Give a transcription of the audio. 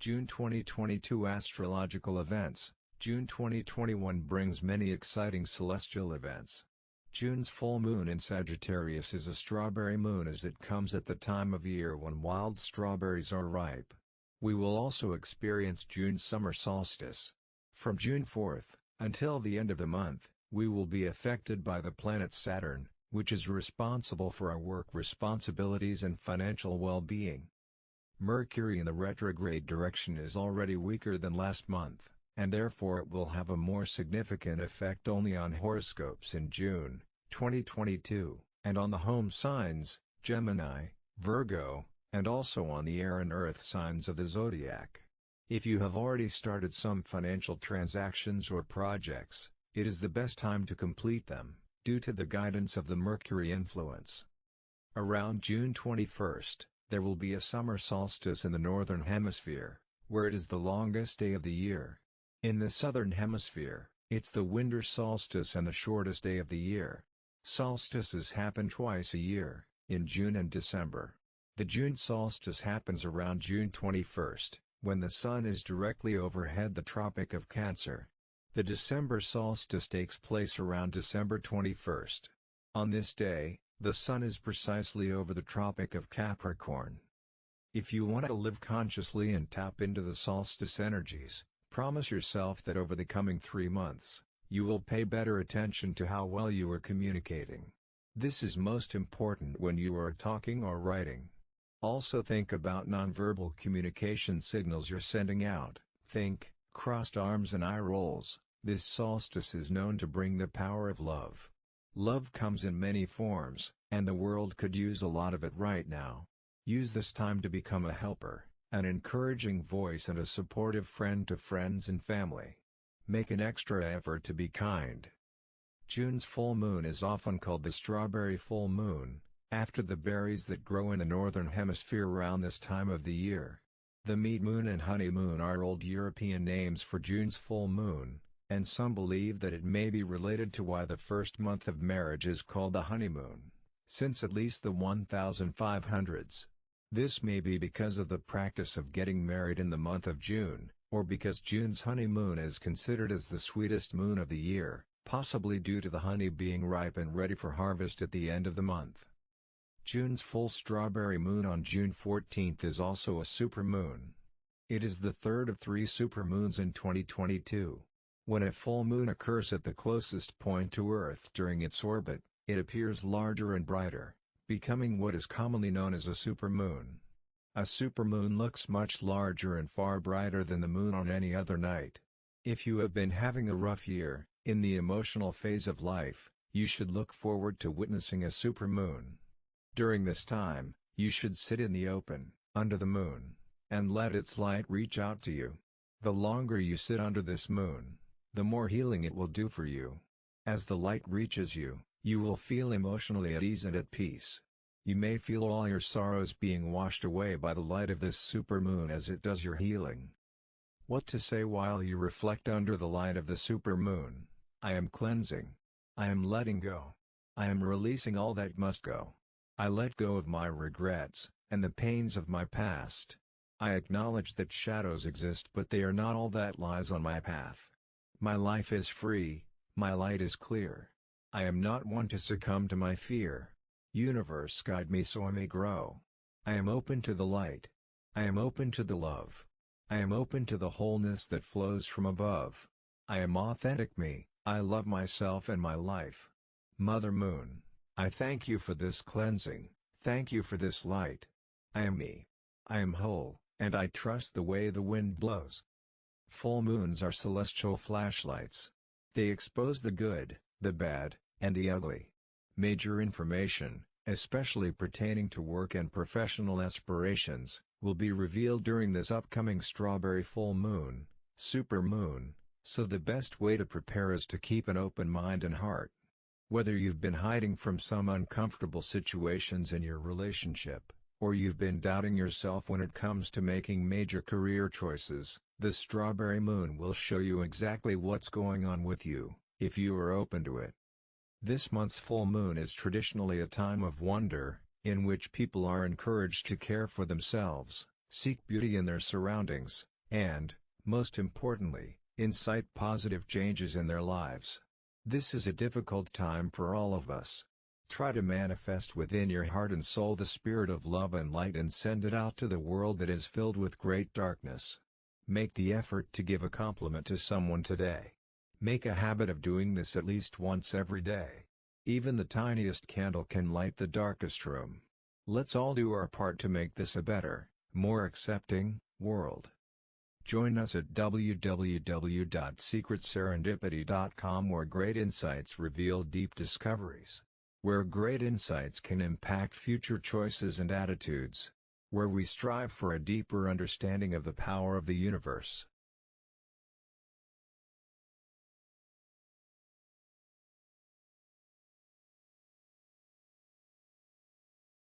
June 2022 Astrological Events June 2021 brings many exciting celestial events. June's full moon in Sagittarius is a strawberry moon as it comes at the time of year when wild strawberries are ripe. We will also experience June's summer solstice. From June 4th, until the end of the month, we will be affected by the planet Saturn, which is responsible for our work responsibilities and financial well-being. Mercury in the retrograde direction is already weaker than last month and therefore it will have a more significant effect only on horoscopes in June 2022, and on the home signs, Gemini, Virgo, and also on the air and earth signs of the zodiac. If you have already started some financial transactions or projects, it is the best time to complete them, due to the guidance of the Mercury influence. Around June 21st, there will be a summer solstice in the Northern Hemisphere, where it is the longest day of the year. In the southern hemisphere, it's the winter solstice and the shortest day of the year. Solstices happen twice a year, in June and December. The June solstice happens around June 21st, when the Sun is directly overhead the Tropic of Cancer. The December solstice takes place around December 21st. On this day, the Sun is precisely over the Tropic of Capricorn. If you want to live consciously and tap into the solstice energies, Promise yourself that over the coming three months, you will pay better attention to how well you are communicating. This is most important when you are talking or writing. Also think about nonverbal communication signals you're sending out, think, crossed arms and eye rolls, this solstice is known to bring the power of love. Love comes in many forms, and the world could use a lot of it right now. Use this time to become a helper an encouraging voice and a supportive friend to friends and family. Make an extra effort to be kind. June's full moon is often called the strawberry full moon, after the berries that grow in the northern hemisphere around this time of the year. The mead moon and honeymoon are old European names for June's full moon, and some believe that it may be related to why the first month of marriage is called the honeymoon, since at least the 1500s. This may be because of the practice of getting married in the month of June, or because June's honeymoon is considered as the sweetest moon of the year, possibly due to the honey being ripe and ready for harvest at the end of the month. June's full strawberry moon on June 14 is also a supermoon. It is the third of three supermoons in 2022. When a full moon occurs at the closest point to Earth during its orbit, it appears larger and brighter becoming what is commonly known as a supermoon. A supermoon looks much larger and far brighter than the moon on any other night. If you have been having a rough year, in the emotional phase of life, you should look forward to witnessing a supermoon. During this time, you should sit in the open, under the moon, and let its light reach out to you. The longer you sit under this moon, the more healing it will do for you. As the light reaches you, you will feel emotionally at ease and at peace. You may feel all your sorrows being washed away by the light of this supermoon as it does your healing. What to say while you reflect under the light of the supermoon? I am cleansing. I am letting go. I am releasing all that must go. I let go of my regrets, and the pains of my past. I acknowledge that shadows exist but they are not all that lies on my path. My life is free, my light is clear. I am not one to succumb to my fear. Universe guide me so I may grow. I am open to the light. I am open to the love. I am open to the wholeness that flows from above. I am authentic me, I love myself and my life. Mother Moon, I thank you for this cleansing, thank you for this light. I am me. I am whole, and I trust the way the wind blows. Full moons are celestial flashlights. They expose the good, the bad, and the ugly. Major information, especially pertaining to work and professional aspirations, will be revealed during this upcoming strawberry full moon, super moon, so the best way to prepare is to keep an open mind and heart. Whether you've been hiding from some uncomfortable situations in your relationship, or you've been doubting yourself when it comes to making major career choices, the strawberry moon will show you exactly what's going on with you if you are open to it. This month's full moon is traditionally a time of wonder, in which people are encouraged to care for themselves, seek beauty in their surroundings, and, most importantly, incite positive changes in their lives. This is a difficult time for all of us. Try to manifest within your heart and soul the spirit of love and light and send it out to the world that is filled with great darkness. Make the effort to give a compliment to someone today. Make a habit of doing this at least once every day. Even the tiniest candle can light the darkest room. Let's all do our part to make this a better, more accepting, world. Join us at www.secretserendipity.com where great insights reveal deep discoveries. Where great insights can impact future choices and attitudes. Where we strive for a deeper understanding of the power of the universe.